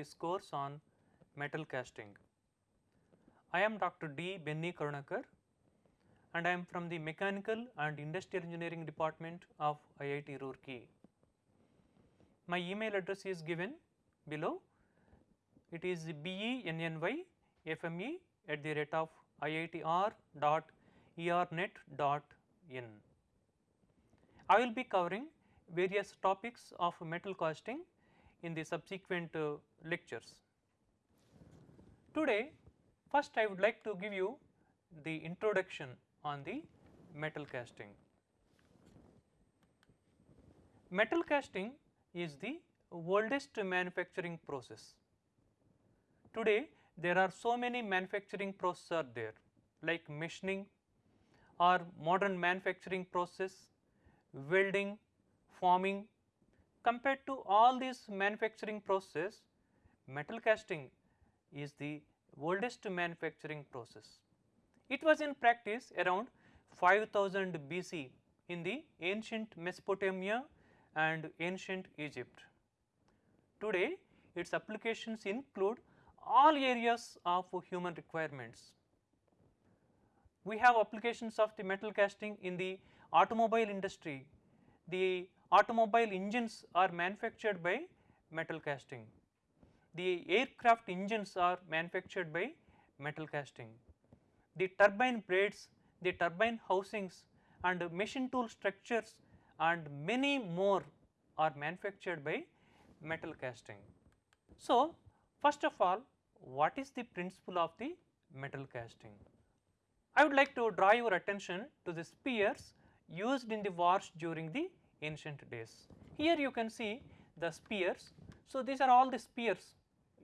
this course on metal casting. I am Dr. D. Benny Karunakar and I am from the Mechanical and Industrial Engineering Department of IIT Roorkee. My email address is given below. It is bennyfme at the rate of iitr.ernet.in. I will be covering various topics of metal casting in the subsequent uh, lectures. Today first I would like to give you the introduction on the metal casting. Metal casting is the oldest manufacturing process. Today there are so many manufacturing processes are there like machining or modern manufacturing process, welding, forming. Compared to all these manufacturing processes, metal casting is the oldest manufacturing process. It was in practice around 5000 BC in the ancient Mesopotamia and ancient Egypt. Today its applications include all areas of human requirements. We have applications of the metal casting in the automobile industry. The automobile engines are manufactured by metal casting. The aircraft engines are manufactured by metal casting. The turbine blades, the turbine housings and machine tool structures and many more are manufactured by metal casting. So, first of all what is the principle of the metal casting? I would like to draw your attention to the spears used in the wars during the ancient days. Here you can see the spears. So, these are all the spears.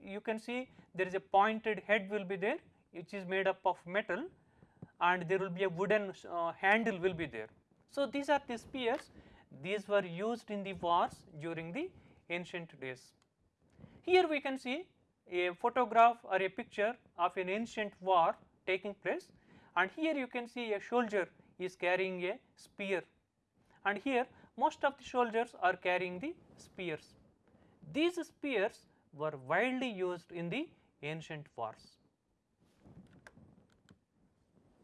You can see there is a pointed head will be there which is made up of metal and there will be a wooden uh, handle will be there. So, these are the spears these were used in the wars during the ancient days. Here we can see a photograph or a picture of an ancient war taking place and here you can see a soldier is carrying a spear and here most of the soldiers are carrying the spears. These spears were widely used in the ancient wars.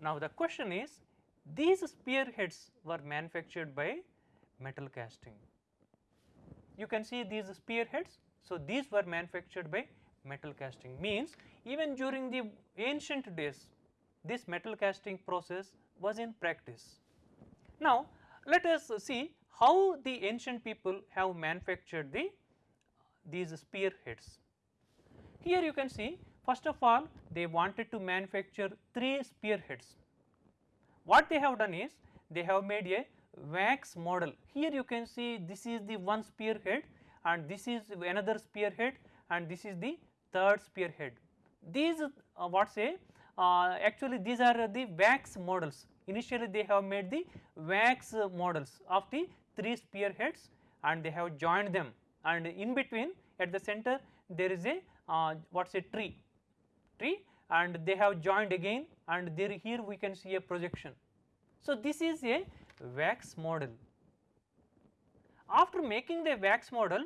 Now the question is these spearheads were manufactured by metal casting. You can see these spearheads. So, these were manufactured by metal casting means even during the ancient days this metal casting process was in practice. Now, let us see how the ancient people have manufactured the these spearheads. Here you can see first of all they wanted to manufacture 3 spearheads. What they have done is they have made a wax model. Here you can see this is the one spearhead and this is another spearhead and this is the third spearhead. These uh, what say uh, actually these are the wax models initially they have made the wax models of the 3 spearheads and they have joined them and in between at the center there is a uh, what say tree tree and they have joined again and there here we can see a projection. So, this is a wax model. After making the wax model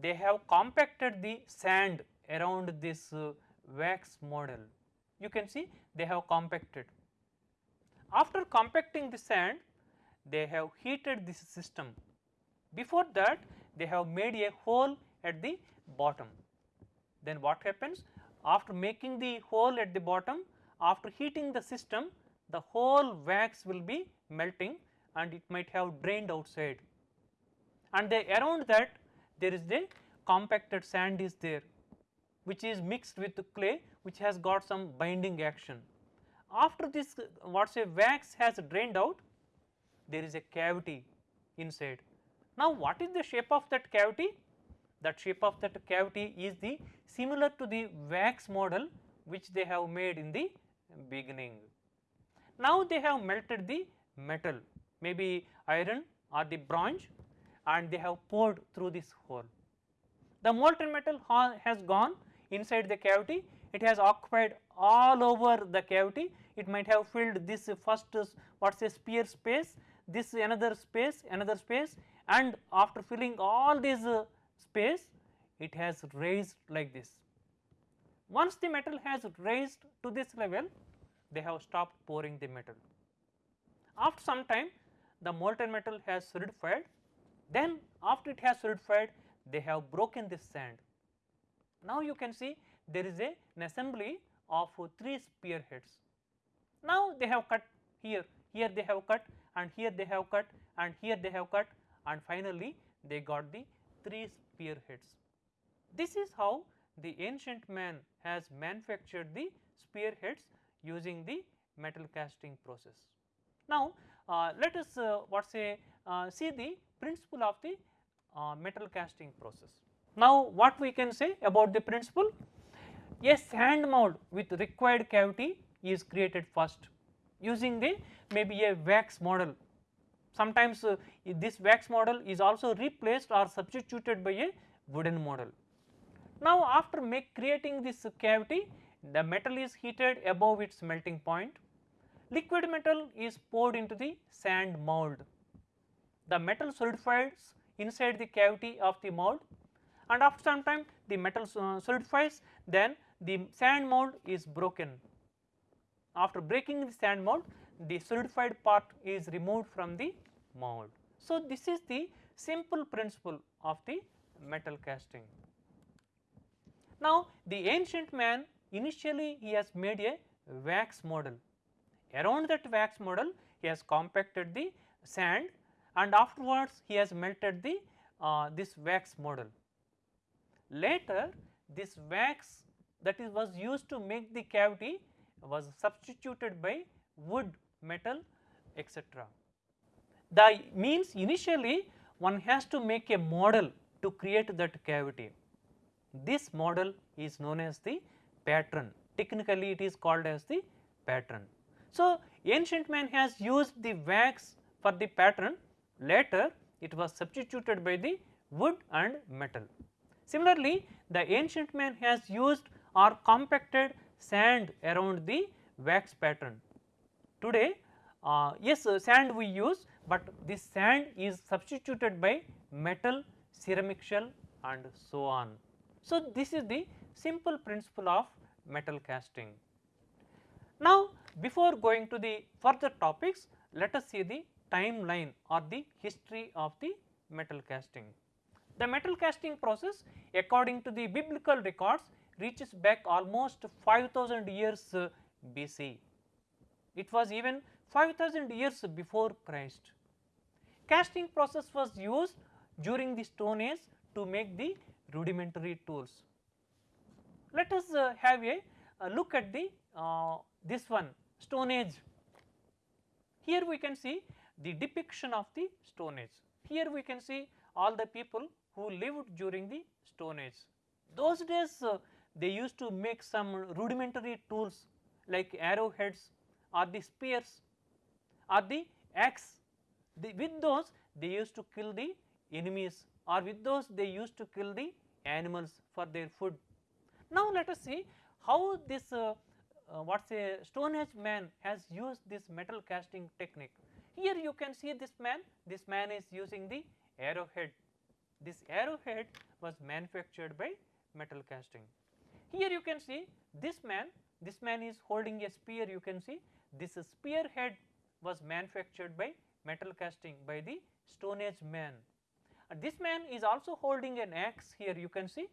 they have compacted the sand around this uh, wax model. You can see they have compacted. After compacting the sand they have heated this system. Before that they have made a hole at the bottom. Then what happens? After making the hole at the bottom, after heating the system, the whole wax will be melting and it might have drained outside. And the, around that there is the compacted sand is there which is mixed with clay which has got some binding action. After this what say wax has drained out there is a cavity inside. Now what is the shape of that cavity? That shape of that cavity is the similar to the wax model which they have made in the beginning. Now they have melted the metal maybe iron or the bronze and they have poured through this hole. The molten metal has gone inside the cavity, it has occupied all over the cavity, it might have filled this first what say sphere space, this is another space, another space and after filling all this uh, space it has raised like this. Once the metal has raised to this level they have stopped pouring the metal. After some time the molten metal has solidified then after it has solidified they have broken this sand. Now you can see there is a, an assembly of uh, 3 spearheads. Now they have cut here, here they have cut and here they have cut and here they have cut and finally they got the 3 spearheads. This is how the ancient man has manufactured the spearheads using the metal casting process. Now, uh, let us uh, what say uh, see the principle of the uh, metal casting process. Now, what we can say about the principle? A sand mold with required cavity is created first using the maybe a wax model. Sometimes uh, this wax model is also replaced or substituted by a wooden model. Now, after make creating this cavity the metal is heated above its melting point, liquid metal is poured into the sand mold. The metal solidifies inside the cavity of the mold and after some time the metal uh, solidifies then the sand mold is broken. After breaking the sand mold the solidified part is removed from the mold. So, this is the simple principle of the metal casting. Now, the ancient man initially he has made a wax model. Around that wax model he has compacted the sand and afterwards he has melted the uh, this wax model. Later this wax that is was used to make the cavity was substituted by wood, metal etc. The means initially one has to make a model to create that cavity. This model is known as the pattern technically it is called as the pattern. So, ancient man has used the wax for the pattern later it was substituted by the wood and metal. Similarly, the ancient man has used or compacted sand around the wax pattern. Today uh, yes uh, sand we use, but this sand is substituted by metal, ceramic shell and so on. So, this is the simple principle of metal casting. Now, before going to the further topics, let us see the timeline or the history of the metal casting. The metal casting process according to the biblical records reaches back almost 5000 years uh, BC. It was even 5000 years before Christ. Casting process was used during the stone age to make the rudimentary tools. Let us uh, have a, a, look at the uh, this one stone age. Here we can see the depiction of the stone age. Here we can see all the people who lived during the stone age. Those days uh, they used to make some rudimentary tools like arrowheads or the spears or the axe. The, with those they used to kill the enemies or with those they used to kill the animals for their food. Now, let us see how this uh, uh, what say stone age man has used this metal casting technique. Here you can see this man, this man is using the arrowhead. This arrowhead was manufactured by metal casting. Here you can see this man, this man is holding a spear you can see this spear head was manufactured by metal casting by the stone age man this man is also holding an axe here you can see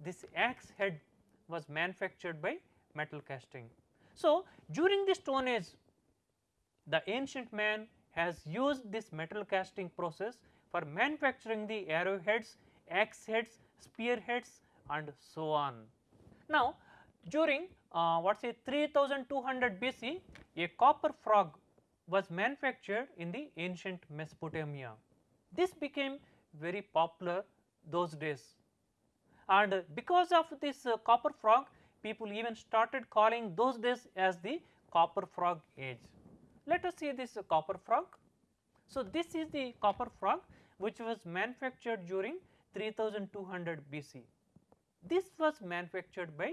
this axe head was manufactured by metal casting. So, during the stone age the ancient man has used this metal casting process for manufacturing the arrowheads, axe heads, spear heads and so on. Now, during uh, what say 3200 BC a copper frog was manufactured in the ancient Mesopotamia. This became very popular those days and because of this uh, copper frog people even started calling those days as the copper frog age. Let us see this uh, copper frog. So, this is the copper frog which was manufactured during 3200 BC. This was manufactured by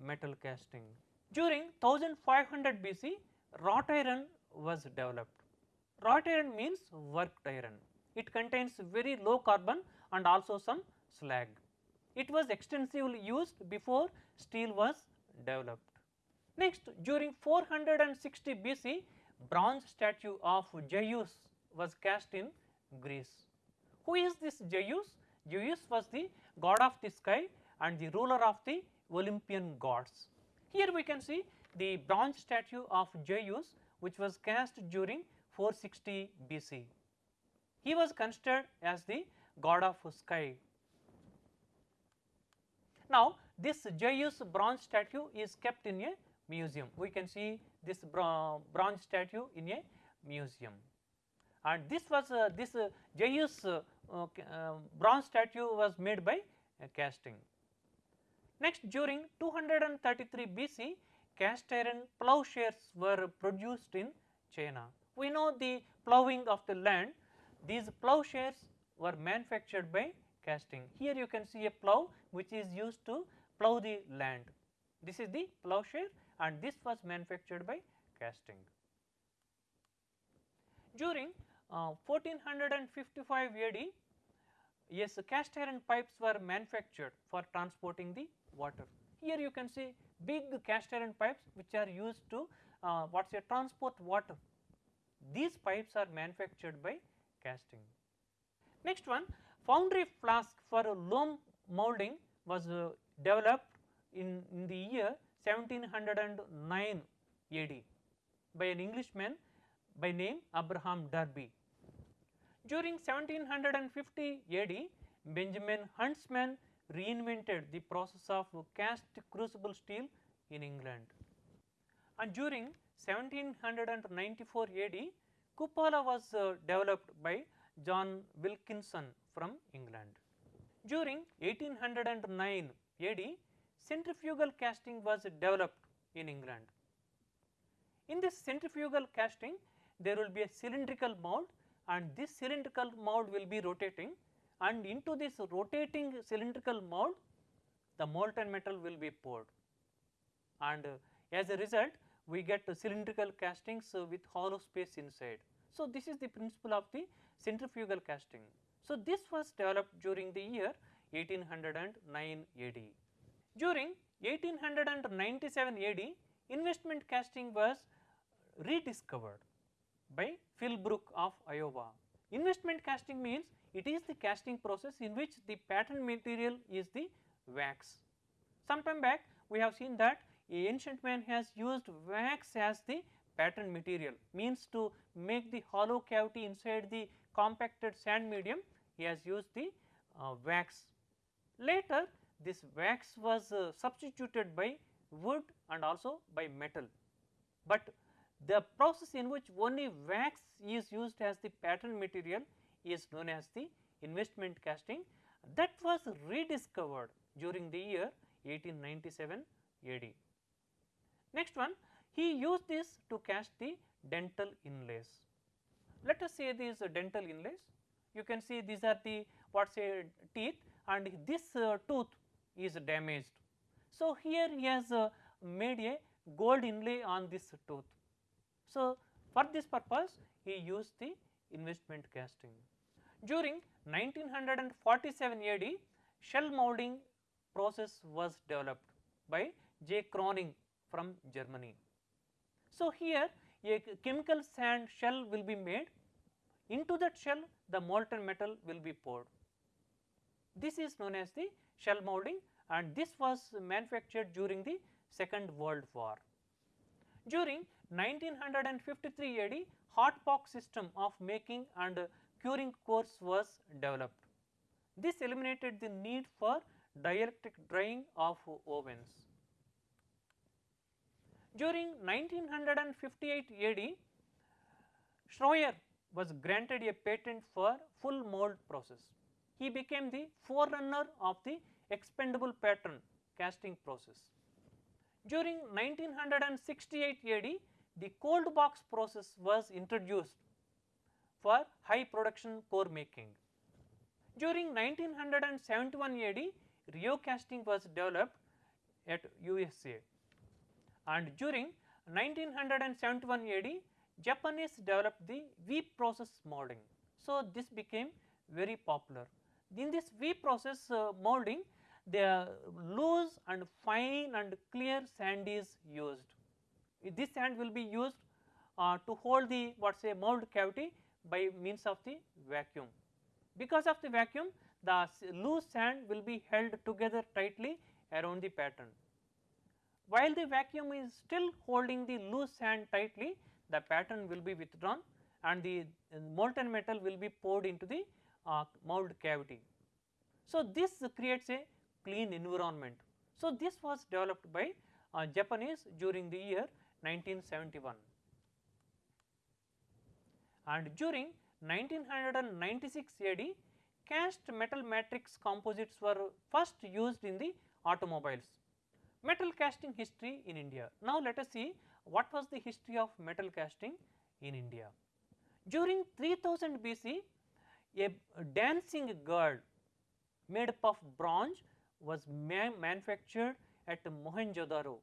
metal casting. During 1500 BC wrought iron was developed. Wrought iron means worked iron it contains very low carbon and also some slag. It was extensively used before steel was developed. Next during 460 BC bronze statue of Zeus was cast in Greece. Who is this Zeus? Zeus was the god of the sky and the ruler of the Olympian gods. Here we can see the bronze statue of Zeus which was cast during 460 BC. He was considered as the god of sky. Now, this Zeus bronze statue is kept in a museum. We can see this bronze statue in a museum. And this was uh, this uh, Zeus uh, uh, bronze statue was made by casting. Next during 233 BC cast iron plowshares were produced in China. We know the ploughing of the land, these plowshares were manufactured by casting. Here you can see a plough which is used to plough the land. This is the plowshare and this was manufactured by casting. During uh, 1455 AD, yes cast iron pipes were manufactured for transporting the water. Here you can see big cast iron pipes which are used to uh, what say transport water. These pipes are manufactured by casting. Next one foundry flask for loam molding was uh, developed in, in the year 1709 AD by an Englishman by name Abraham Darby. During 1750 AD, Benjamin Huntsman reinvented the process of cast crucible steel in England. And during 1794 AD, cupola was uh, developed by John Wilkinson from England. During 1809 AD, centrifugal casting was developed in England. In this centrifugal casting, there will be a cylindrical mold and this cylindrical mold will be rotating and into this rotating cylindrical mold, the molten metal will be poured and uh, as a result we get cylindrical castings uh, with hollow space inside. So, this is the principle of the centrifugal casting. So, this was developed during the year 1809 AD. During 1897 AD, investment casting was rediscovered by Philbrook of Iowa. Investment casting means it is the casting process in which the pattern material is the wax. Some time back we have seen that ancient man has used wax as the pattern material means to make the hollow cavity inside the compacted sand medium he has used the uh, wax. Later this wax was uh, substituted by wood and also by metal, but the process in which only wax is used as the pattern material is known as the investment casting that was rediscovered during the year 1897 AD. Next one he used this to cast the dental inlays. Let us say these dental inlays you can see these are the what say teeth and this uh, tooth is damaged. So, here he has uh, made a gold inlay on this tooth. So, for this purpose he used the investment casting. During 1947 AD shell molding process was developed by J. Croning from Germany. So, here a chemical sand shell will be made into that shell the molten metal will be poured. This is known as the shell molding and this was manufactured during the second world war. During 1953 AD hot box system of making and curing cores was developed. This eliminated the need for dielectric drying of ovens. During 1958 AD, Shroyer was granted a patent for full mold process. He became the forerunner of the expendable pattern casting process. During 1968 AD, the cold box process was introduced for high production core making. During 1971 AD, Rheo casting was developed at USA and during 1971 AD Japanese developed the V process molding. So, this became very popular. In this V process uh, molding the loose and fine and clear sand is used. This sand will be used uh, to hold the what say mold cavity by means of the vacuum. Because of the vacuum the loose sand will be held together tightly around the pattern. While the vacuum is still holding the loose sand tightly the pattern will be withdrawn and the molten metal will be poured into the uh, mold cavity. So, this creates a clean environment. So, this was developed by uh, Japanese during the year 1971 and during 1996 AD cast metal matrix composites were first used in the automobiles. Metal casting history in India. Now, let us see what was the history of metal casting in India. During 3000 BC, a dancing girl made up of bronze was ma manufactured at Mohenjo-daro.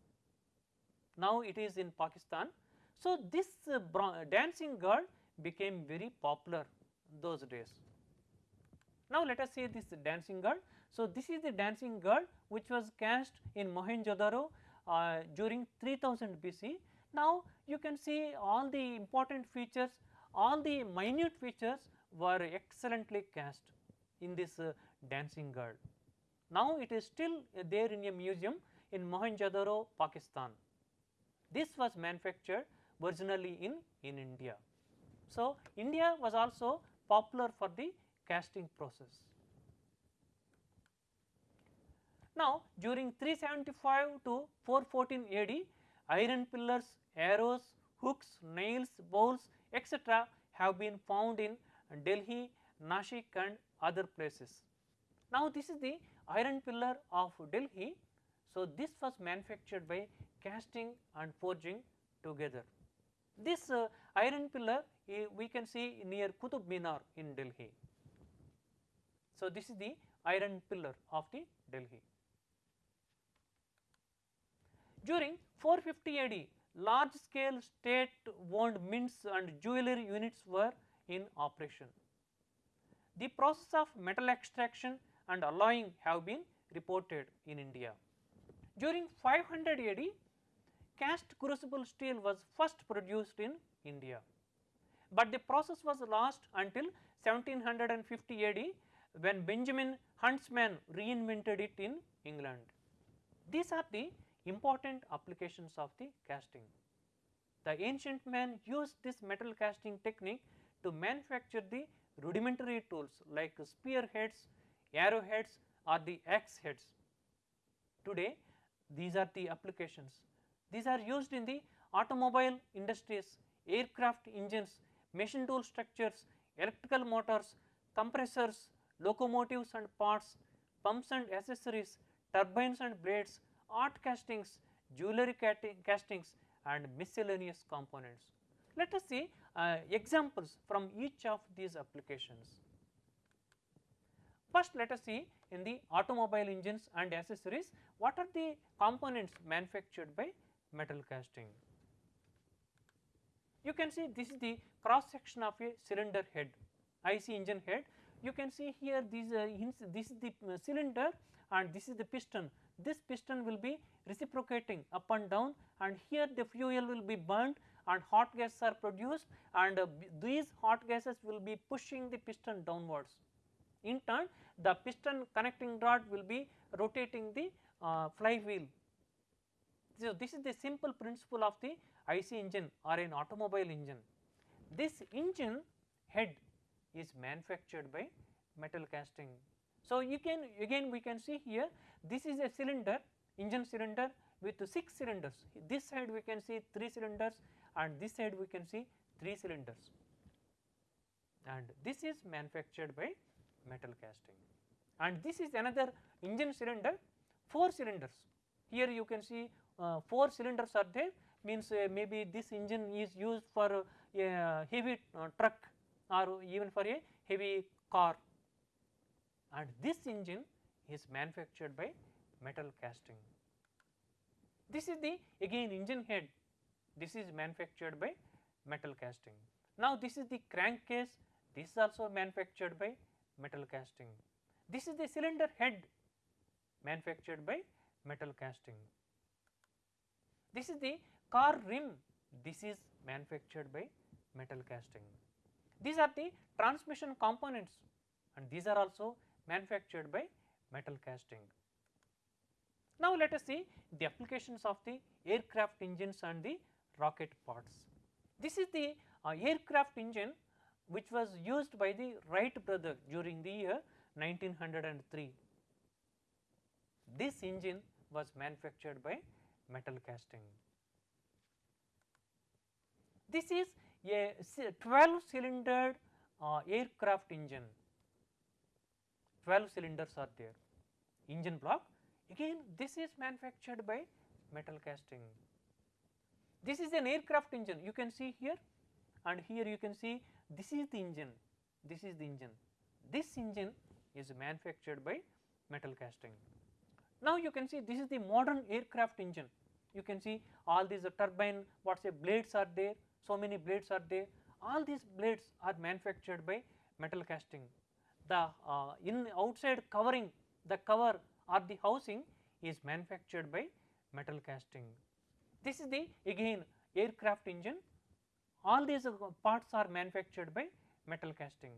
Now, it is in Pakistan. So, this uh, dancing girl became very popular those days. Now, let us see this dancing girl. So, this is the dancing girl which was cast in Mohenjo-daro uh, during 3000 BC. Now, you can see all the important features, all the minute features were excellently cast in this uh, dancing girl. Now, it is still uh, there in a museum in Mohenjo-daro, Pakistan. This was manufactured originally in, in India. So, India was also popular for the casting process. Now, during 375 to 414 AD, iron pillars, arrows, hooks, nails, bowls etc. have been found in Delhi, Nashik and other places. Now, this is the iron pillar of Delhi. So, this was manufactured by casting and forging together. This uh, iron pillar we can see near Qutub Minar in Delhi. So, this is the iron pillar of the Delhi. During 450 AD, large scale state owned mints and jewelry units were in operation. The process of metal extraction and alloying have been reported in India. During 500 AD, cast crucible steel was first produced in India, but the process was lost until 1750 AD when Benjamin Huntsman reinvented it in England. These are the important applications of the casting. The ancient man used this metal casting technique to manufacture the rudimentary tools like spearheads, arrowheads or the axe heads. Today these are the applications. These are used in the automobile industries, aircraft engines, machine tool structures, electrical motors, compressors, locomotives and parts, pumps and accessories, turbines and blades, art castings, jewelry castings and miscellaneous components. Let us see uh, examples from each of these applications. First let us see in the automobile engines and accessories what are the components manufactured by metal casting. You can see this is the cross section of a cylinder head IC engine head. You can see here these uh, this is the uh, cylinder and this is the piston. This piston will be reciprocating up and down and here the fuel will be burnt and hot gases are produced and uh, these hot gases will be pushing the piston downwards. In turn the piston connecting rod will be rotating the uh, flywheel. So, this is the simple principle of the IC engine or an automobile engine. This engine head is manufactured by metal casting. So, you can again we can see here this is a cylinder engine cylinder with 6 cylinders. This side we can see 3 cylinders and this side we can see 3 cylinders and this is manufactured by metal casting and this is another engine cylinder 4 cylinders. Here you can see uh, 4 cylinders are there means uh, maybe this engine is used for a heavy uh, truck or even for a heavy car and this engine is manufactured by metal casting. This is the again engine head this is manufactured by metal casting. Now, this is the crankcase this is also manufactured by metal casting. This is the cylinder head manufactured by metal casting. This is the car rim, this is manufactured by metal casting. These are the transmission components and these are also manufactured by metal casting. Now, let us see the applications of the aircraft engines and the rocket parts. This is the uh, aircraft engine which was used by the Wright brother during the year 1903. This engine was manufactured by metal casting. This is a 12 cylinder uh, aircraft engine, 12 cylinders are there, engine block. Again this is manufactured by metal casting. This is an aircraft engine. You can see here. And here you can see this is the engine, this is the engine, this engine is manufactured by metal casting. Now you can see this is the modern aircraft engine, you can see all these turbine what say blades are there, so many blades are there, all these blades are manufactured by metal casting. The uh, in outside covering the cover or the housing is manufactured by metal casting. This is the again aircraft engine all these uh, parts are manufactured by metal casting.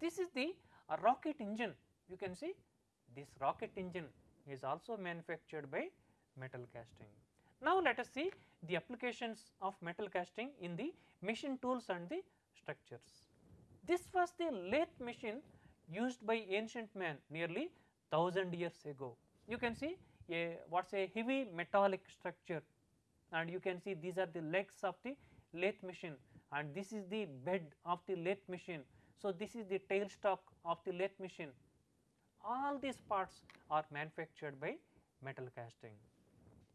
This is the uh, rocket engine you can see this rocket engine is also manufactured by metal casting. Now, let us see the applications of metal casting in the machine tools and the structures. This was the lathe machine used by ancient man nearly 1000 years ago. You can see a what is a heavy metallic structure and you can see these are the legs of the lathe machine and this is the bed of the lathe machine. So, this is the tailstock of the lathe machine. All these parts are manufactured by metal casting.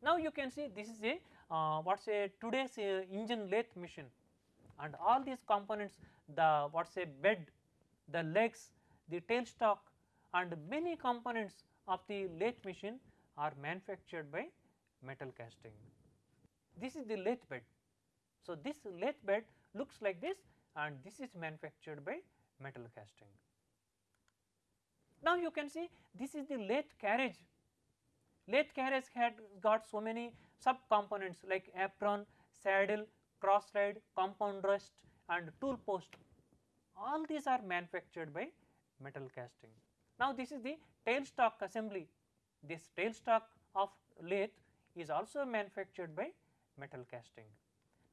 Now, you can see this is a uh, what is a today's uh, engine lathe machine and all these components the what is a bed, the legs, the tailstock and many components of the lathe machine are manufactured by metal casting this is the lathe bed. So, this lathe bed looks like this and this is manufactured by metal casting. Now, you can see this is the lathe carriage. Lathe carriage had got so many sub components like apron, saddle, cross slide, compound rest and tool post. All these are manufactured by metal casting. Now, this is the tailstock assembly. This tailstock of lathe is also manufactured by metal casting.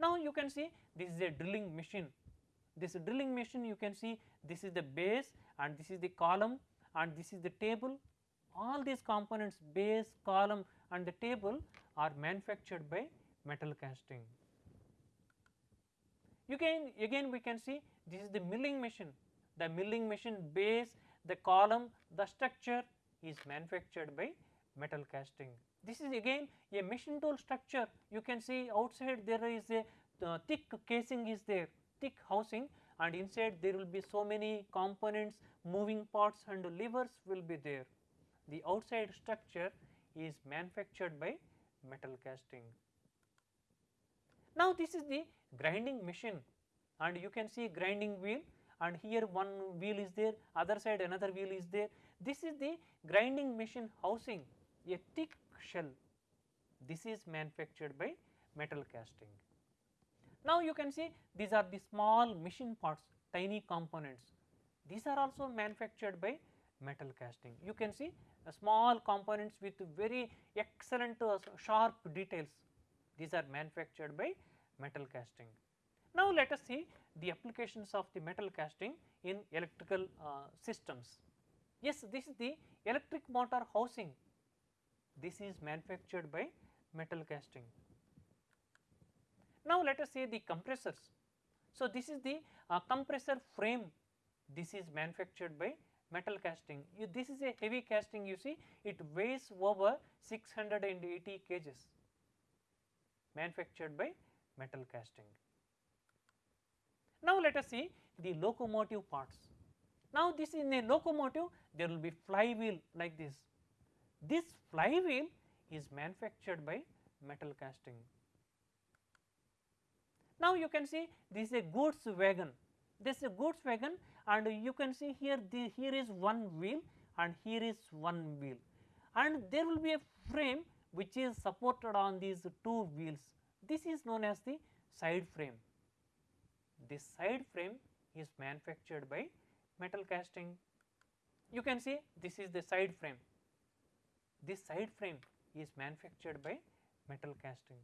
Now, you can see this is a drilling machine. This drilling machine you can see this is the base and this is the column and this is the table. All these components base, column and the table are manufactured by metal casting. You can again we can see this is the milling machine. The milling machine base, the column, the structure is manufactured by metal casting. This is again a machine tool structure you can see outside there is a uh, thick casing is there thick housing and inside there will be so many components moving parts and levers will be there. The outside structure is manufactured by metal casting. Now, this is the grinding machine and you can see grinding wheel and here one wheel is there other side another wheel is there. This is the grinding machine housing a thick shell. This is manufactured by metal casting. Now, you can see these are the small machine parts, tiny components. These are also manufactured by metal casting. You can see small components with very excellent uh, sharp details. These are manufactured by metal casting. Now, let us see the applications of the metal casting in electrical uh, systems. Yes, this is the electric motor housing this is manufactured by metal casting. Now, let us see the compressors. So, this is the uh, compressor frame, this is manufactured by metal casting. You, this is a heavy casting you see it weighs over 680 kgs manufactured by metal casting. Now, let us see the locomotive parts. Now, this in a locomotive there will be flywheel like this this flywheel is manufactured by metal casting. Now, you can see this is a goods wagon, this is a goods wagon and you can see here the, here is one wheel and here is one wheel and there will be a frame which is supported on these two wheels. This is known as the side frame. This side frame is manufactured by metal casting. You can see this is the side frame. This side frame is manufactured by metal casting.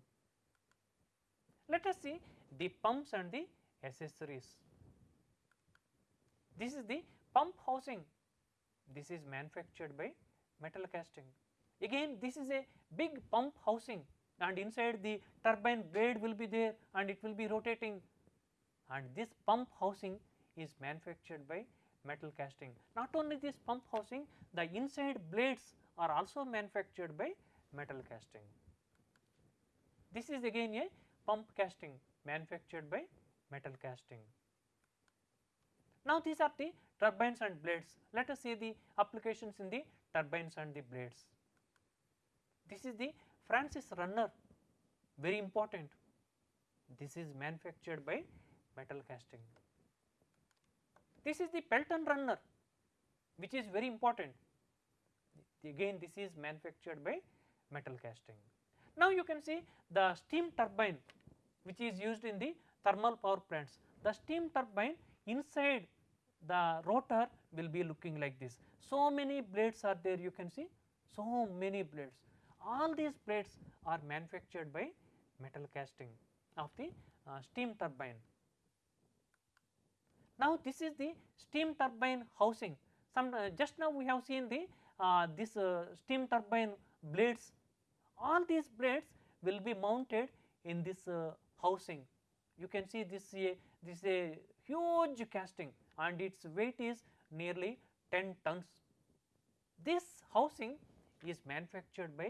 Let us see the pumps and the accessories. This is the pump housing, this is manufactured by metal casting. Again this is a big pump housing and inside the turbine blade will be there and it will be rotating and this pump housing is manufactured by metal casting. Not only this pump housing, the inside blades are also manufactured by metal casting. This is again a pump casting manufactured by metal casting. Now, these are the turbines and blades. Let us see the applications in the turbines and the blades. This is the Francis runner very important. This is manufactured by metal casting. This is the Pelton runner which is very important. Again this is manufactured by metal casting. Now you can see the steam turbine which is used in the thermal power plants. The steam turbine inside the rotor will be looking like this. So many blades are there you can see, so many blades. All these blades are manufactured by metal casting of the uh, steam turbine. Now this is the steam turbine housing. Some uh, just now we have seen the uh, this uh, steam turbine blades. All these blades will be mounted in this uh, housing. You can see this a this is a huge casting and its weight is nearly 10 tons. This housing is manufactured by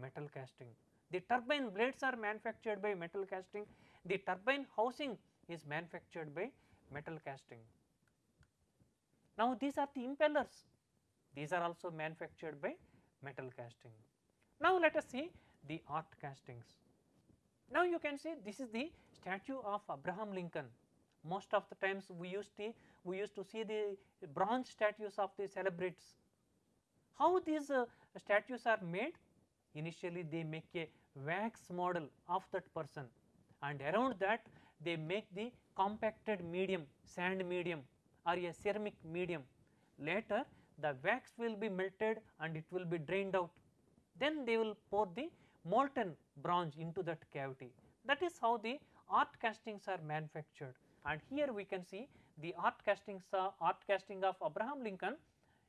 metal casting. The turbine blades are manufactured by metal casting. The turbine housing is manufactured by metal casting. Now, these are the impellers, these are also manufactured by metal casting. Now, let us see the art castings. Now, you can see this is the statue of Abraham Lincoln. Most of the times we used to we used to see the bronze statues of the celebrities. How these uh, statues are made? Initially they make a wax model of that person and around that they make the compacted medium sand medium or a ceramic medium. Later the wax will be melted and it will be drained out. Then they will pour the molten bronze into that cavity. That is how the art castings are manufactured and here we can see the art castings uh, art casting of Abraham Lincoln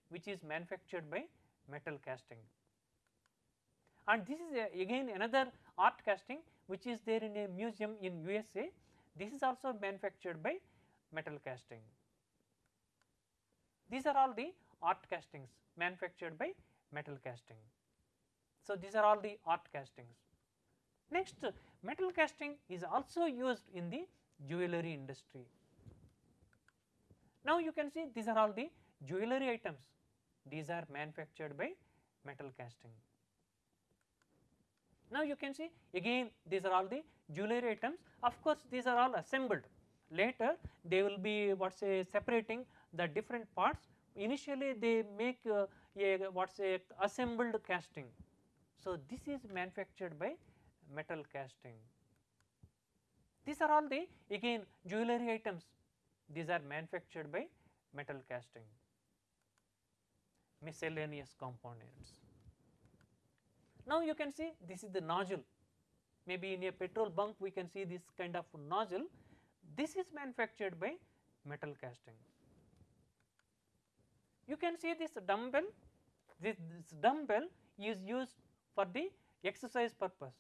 which is manufactured by metal casting. And this is a, again another art casting which is there in a museum in USA. This is also manufactured by metal casting. These are all the art castings manufactured by metal casting. So, these are all the art castings. Next metal casting is also used in the jewellery industry. Now, you can see these are all the jewellery items, these are manufactured by metal casting. Now, you can see again these are all the jewellery items of course, these are all assembled later they will be what say separating the different parts initially they make uh, a what say assembled casting. So, this is manufactured by metal casting. These are all the again jewellery items these are manufactured by metal casting miscellaneous components. Now, you can see this is the nozzle maybe in a petrol bunk we can see this kind of nozzle this is manufactured by metal casting. You can see this dumbbell this, this dumbbell is used for the exercise purpose.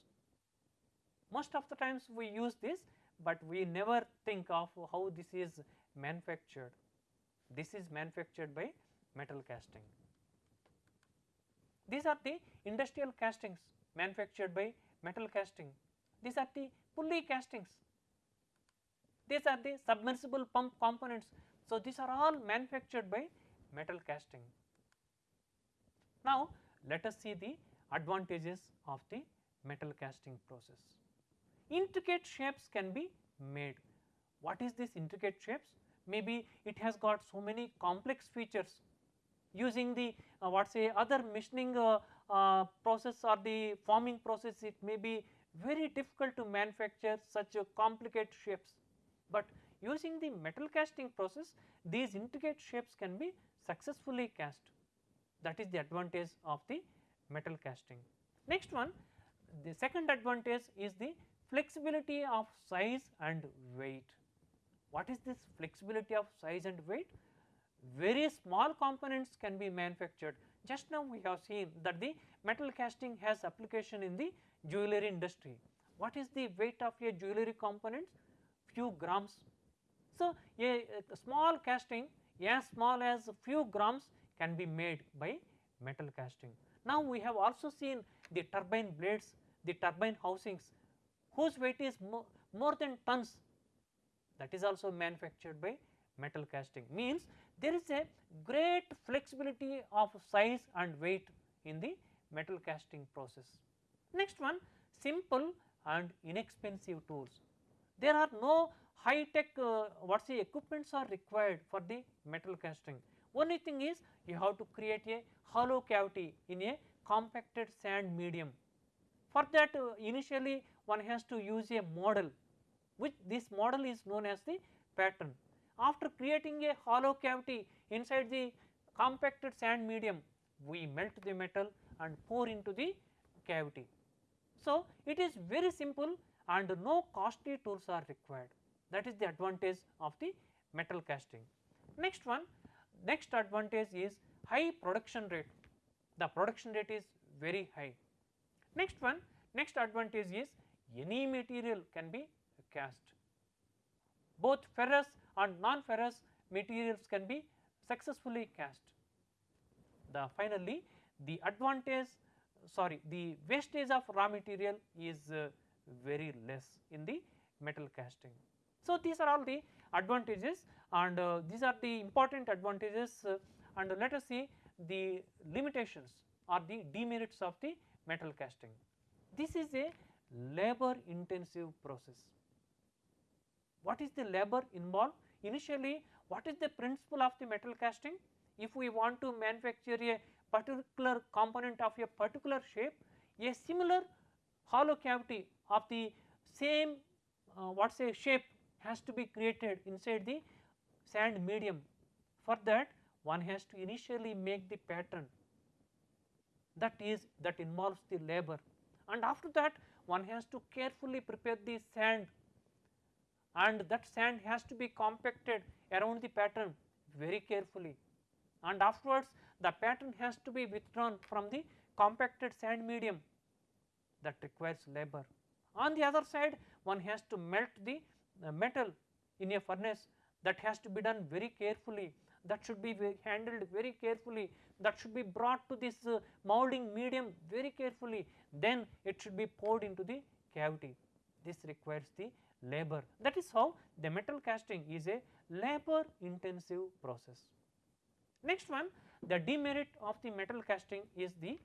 Most of the times we use this, but we never think of how this is manufactured. This is manufactured by metal casting. These are the industrial castings manufactured by metal casting. These are the pulley castings. These are the submersible pump components. So, these are all manufactured by metal casting. Now, let us see the advantages of the metal casting process. Intricate shapes can be made. What is this intricate shapes? Maybe it has got so many complex features using the uh, what say other machining uh, uh, process or the forming process it may be very difficult to manufacture such a complicated shapes, but using the metal casting process these intricate shapes can be successfully cast that is the advantage of the metal casting. Next one the second advantage is the flexibility of size and weight. What is this flexibility of size and weight? Very small components can be manufactured. Just now we have seen that the metal casting has application in the jewellery industry. What is the weight of a jewellery component? Few grams. So, a, a small casting as small as few grams can be made by metal casting. Now, we have also seen the turbine blades, the turbine housings whose weight is mo more than tons that is also manufactured by metal casting means there is a great flexibility of size and weight in the metal casting process. Next one simple and inexpensive tools. There are no high tech uh, what say equipments are required for the metal casting. Only thing is you have to create a hollow cavity in a compacted sand medium. For that uh, initially one has to use a model which this model is known as the pattern. After creating a hollow cavity inside the compacted sand medium we melt the metal and pour into the cavity. So, it is very simple and no costly tools are required that is the advantage of the metal casting. Next one next advantage is high production rate the production rate is very high. Next one next advantage is any material can be cast both ferrous and non-ferrous materials can be successfully cast. The finally the advantage sorry the wastage of raw material is uh, very less in the metal casting. So, these are all the advantages and uh, these are the important advantages uh, and let us see the limitations or the demerits of the metal casting. This is a labor intensive process. What is the labor involved? Initially what is the principle of the metal casting? If we want to manufacture a particular component of a particular shape, a similar hollow cavity of the same uh, what say shape has to be created inside the sand medium. For that one has to initially make the pattern that is that involves the labor and after that one has to carefully prepare the sand. And that sand has to be compacted around the pattern very carefully. And afterwards the pattern has to be withdrawn from the compacted sand medium. That requires labor. On the other side one has to melt the uh, metal in a furnace. That has to be done very carefully that should be handled very carefully that should be brought to this uh, molding medium very carefully then it should be poured into the cavity this requires the labor that is how the metal casting is a labor intensive process. Next one the demerit of the metal casting is the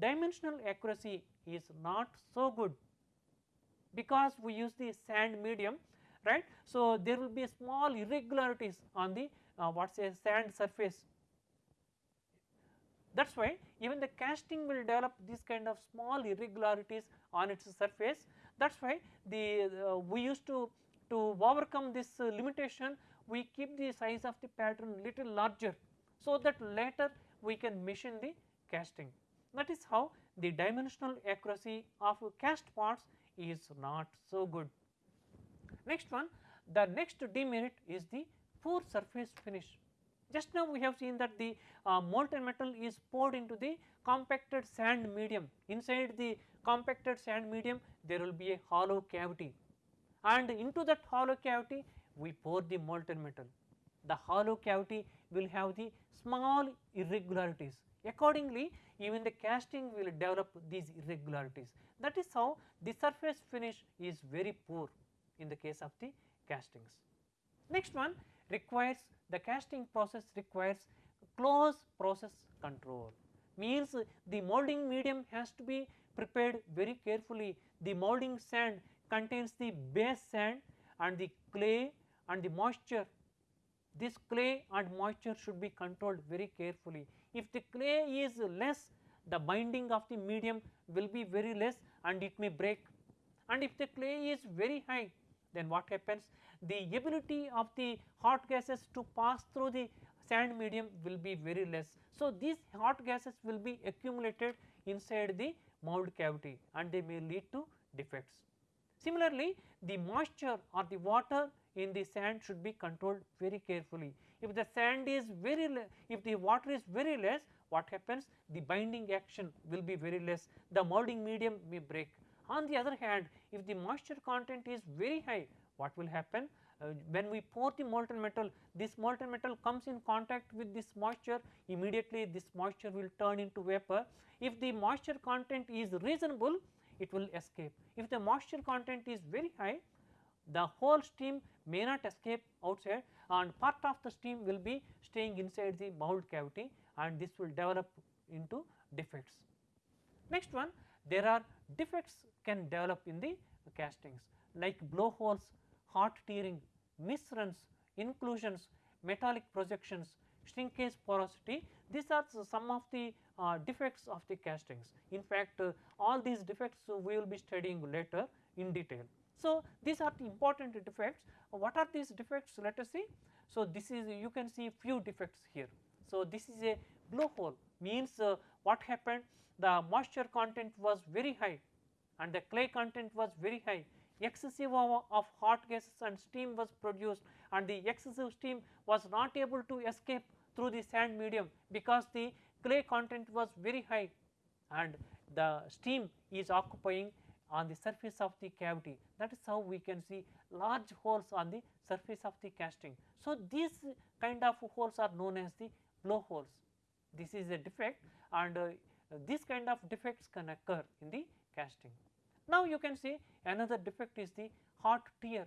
dimensional accuracy is not so good because we use the sand medium right. So, there will be small irregularities on the uh, what say sand surface that is why even the casting will develop this kind of small irregularities on its surface that is why the uh, we used to to overcome this uh, limitation we keep the size of the pattern little larger so that later we can machine the casting. That is how the dimensional accuracy of cast parts is not so good. Next one the next demerit is the poor surface finish. Just now we have seen that the uh, molten metal is poured into the compacted sand medium inside the compacted sand medium there will be a hollow cavity and into that hollow cavity we pour the molten metal. The hollow cavity will have the small irregularities accordingly even the casting will develop these irregularities that is how the surface finish is very poor in the case of the castings. Next one requires the casting process requires close process control. Means the molding medium has to be prepared very carefully. The molding sand contains the base sand and the clay and the moisture. This clay and moisture should be controlled very carefully. If the clay is less the binding of the medium will be very less and it may break. And if the clay is very high then what happens the ability of the hot gases to pass through the sand medium will be very less. So, these hot gases will be accumulated inside the mold cavity and they may lead to defects. Similarly, the moisture or the water in the sand should be controlled very carefully. If the sand is very if the water is very less what happens the binding action will be very less the molding medium may break. On the other hand if the moisture content is very high what will happen uh, when we pour the molten metal this molten metal comes in contact with this moisture immediately this moisture will turn into vapor. If the moisture content is reasonable it will escape. If the moisture content is very high the whole steam may not escape outside and part of the steam will be staying inside the mold cavity and this will develop into defects. Next one there are defects can develop in the castings like blowholes, hot tearing, misruns, inclusions, metallic projections, shrinkage porosity these are some of the uh, defects of the castings. In fact, uh, all these defects we will be studying later in detail. So, these are the important defects. What are these defects? Let us see. So, this is you can see few defects here. So, this is a blowhole means uh, what happened the moisture content was very high and the clay content was very high excessive of, of hot gases and steam was produced and the excessive steam was not able to escape through the sand medium because the clay content was very high and the steam is occupying on the surface of the cavity that is how we can see large holes on the surface of the casting. So, these kind of holes are known as the blowholes. This is a defect and uh, this kind of defects can occur in the casting. Now, you can see another defect is the hot tear.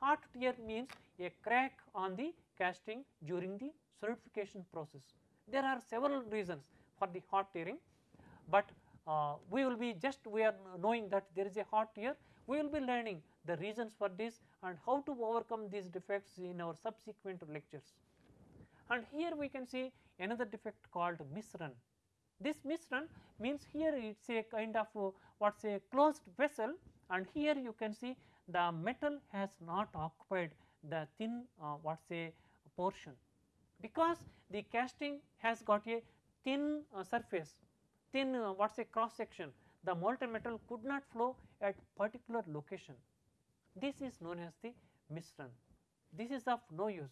Hot tear means a crack on the casting during the solidification process. There are several reasons for the hot tearing, but uh, we will be just we are knowing that there is a hot tear, we will be learning the reasons for this and how to overcome these defects in our subsequent lectures. And here we can see another defect called misrun. This misrun means here it is a kind of uh, what say closed vessel and here you can see the metal has not occupied the thin uh, what say portion because the casting has got a thin uh, surface thin uh, what say cross section the molten metal could not flow at particular location. This is known as the misrun. This is of no use.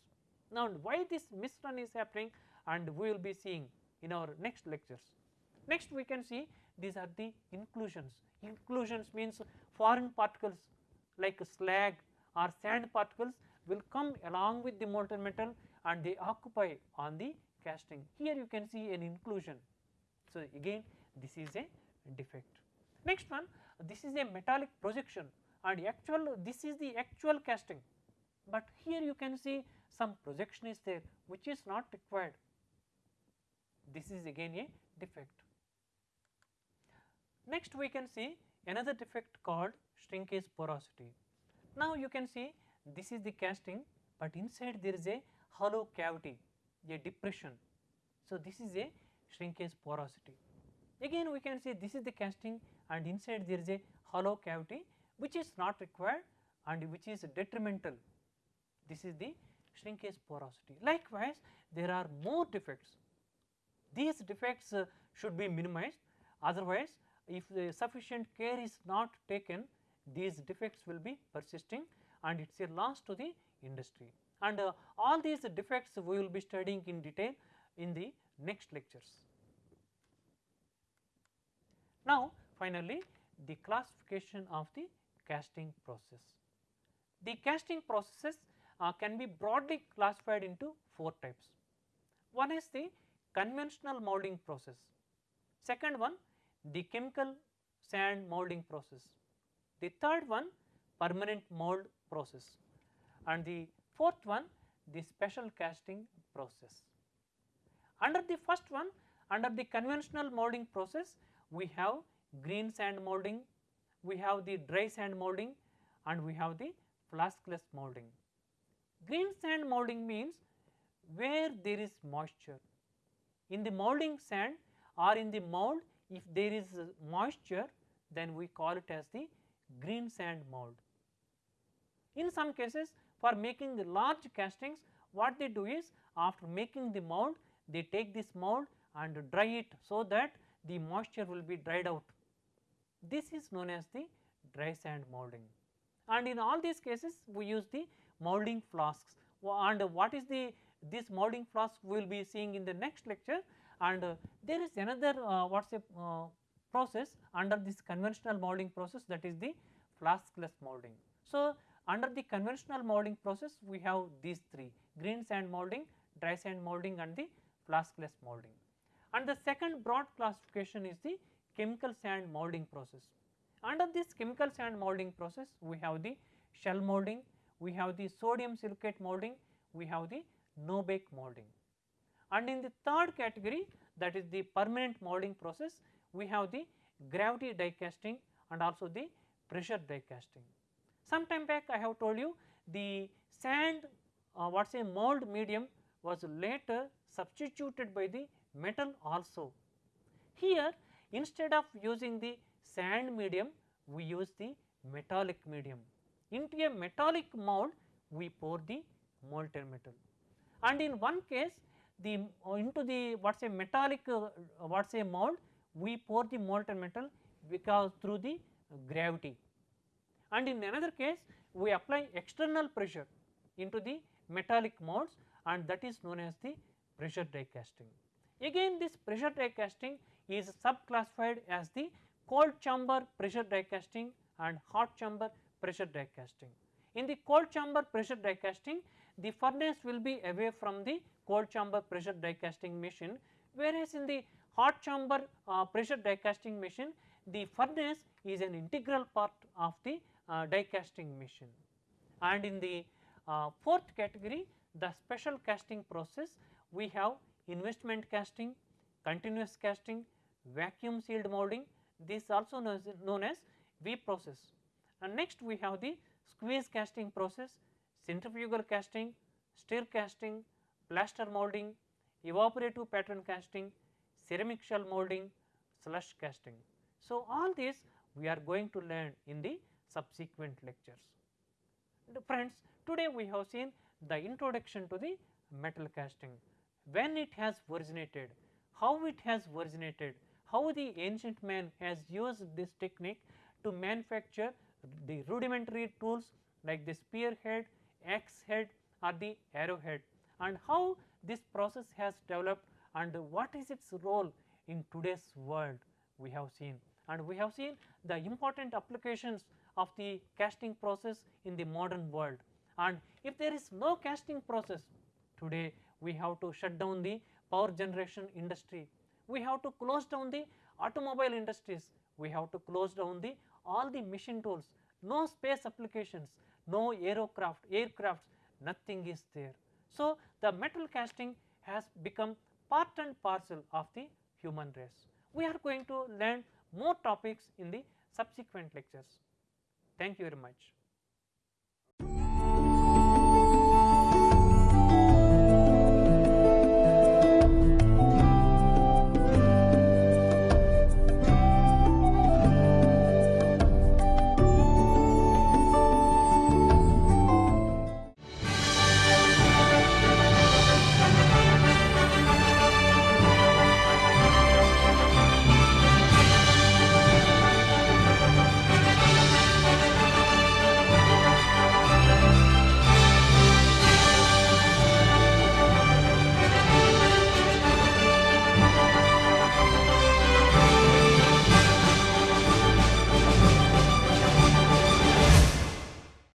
Now, why this misrun is happening and we will be seeing in our next lectures. Next we can see these are the inclusions. Inclusions means foreign particles like slag or sand particles will come along with the molten metal and they occupy on the casting. Here you can see an inclusion. So, again this is a defect. Next one this is a metallic projection and actual this is the actual casting, but here you can see some projection is there which is not required. This is again a defect. Next we can see another defect called shrinkage porosity. Now you can see this is the casting, but inside there is a hollow cavity, a depression. So, this is a shrinkage porosity. Again we can see this is the casting and inside there is a hollow cavity which is not required and which is detrimental. This is the shrinkage porosity. Likewise, there are more defects. These defects uh, should be minimized otherwise if the sufficient care is not taken these defects will be persisting and it is a loss to the industry. And uh, all these defects we will be studying in detail in the next lectures. Now, finally, the classification of the casting process. The casting processes uh, can be broadly classified into four types. One is the conventional molding process, second one the chemical sand molding process, the third one permanent mold process and the fourth one the special casting process. Under the first one under the conventional molding process we have green sand molding, we have the dry sand molding and we have the flaskless molding. Green sand molding means where there is moisture. In the molding sand or in the mold if there is moisture then we call it as the green sand mold. In some cases for making the large castings what they do is after making the mold they take this mold and dry it so that the moisture will be dried out. This is known as the dry sand molding and in all these cases we use the molding flasks and what is the this molding flask we will be seeing in the next lecture and uh, there is another uh, what is a uh, process under this conventional molding process that is the flaskless molding. So, under the conventional molding process we have these three green sand molding, dry sand molding and the flaskless molding. And the second broad classification is the chemical sand molding process. Under this chemical sand molding process we have the shell molding, we have the sodium silicate molding, we have the no bake molding. And in the third category that is the permanent molding process we have the gravity die casting and also the pressure die casting. Some time back I have told you the sand uh, what is a mold medium was later substituted by the metal also. Here instead of using the sand medium we use the metallic medium. Into a metallic mold we pour the molten metal and in one case the uh, into the what is a metallic uh, what is a mold we pour the molten metal because through the gravity and in another case we apply external pressure into the metallic molds and that is known as the pressure die casting. Again this pressure die casting is subclassified as the cold chamber pressure die casting and hot chamber pressure die casting. In the cold chamber pressure die casting the furnace will be away from the cold chamber pressure die casting machine whereas in the hot chamber uh, pressure die casting machine the furnace is an integral part of the uh, die casting machine. And in the uh, fourth category the special casting process we have investment casting, continuous casting, vacuum sealed molding this also known as, known as V process. And next we have the squeeze casting process, centrifugal casting, stir casting, plaster molding, evaporative pattern casting, ceramic shell molding, slush casting. So, all these we are going to learn in the subsequent lectures. friends, today we have seen the introduction to the metal casting, when it has originated, how it has originated, how the ancient man has used this technique to manufacture the rudimentary tools like the spearhead, axe head or the arrowhead and how this process has developed and what is its role in today's world we have seen. And we have seen the important applications of the casting process in the modern world. And if there is no casting process today we have to shut down the power generation industry, we have to close down the automobile industries, we have to close down the all the machine tools, no space applications, no aerocraft, aircrafts, nothing is there. So, the metal casting has become part and parcel of the human race. We are going to learn more topics in the subsequent lectures. Thank you very much.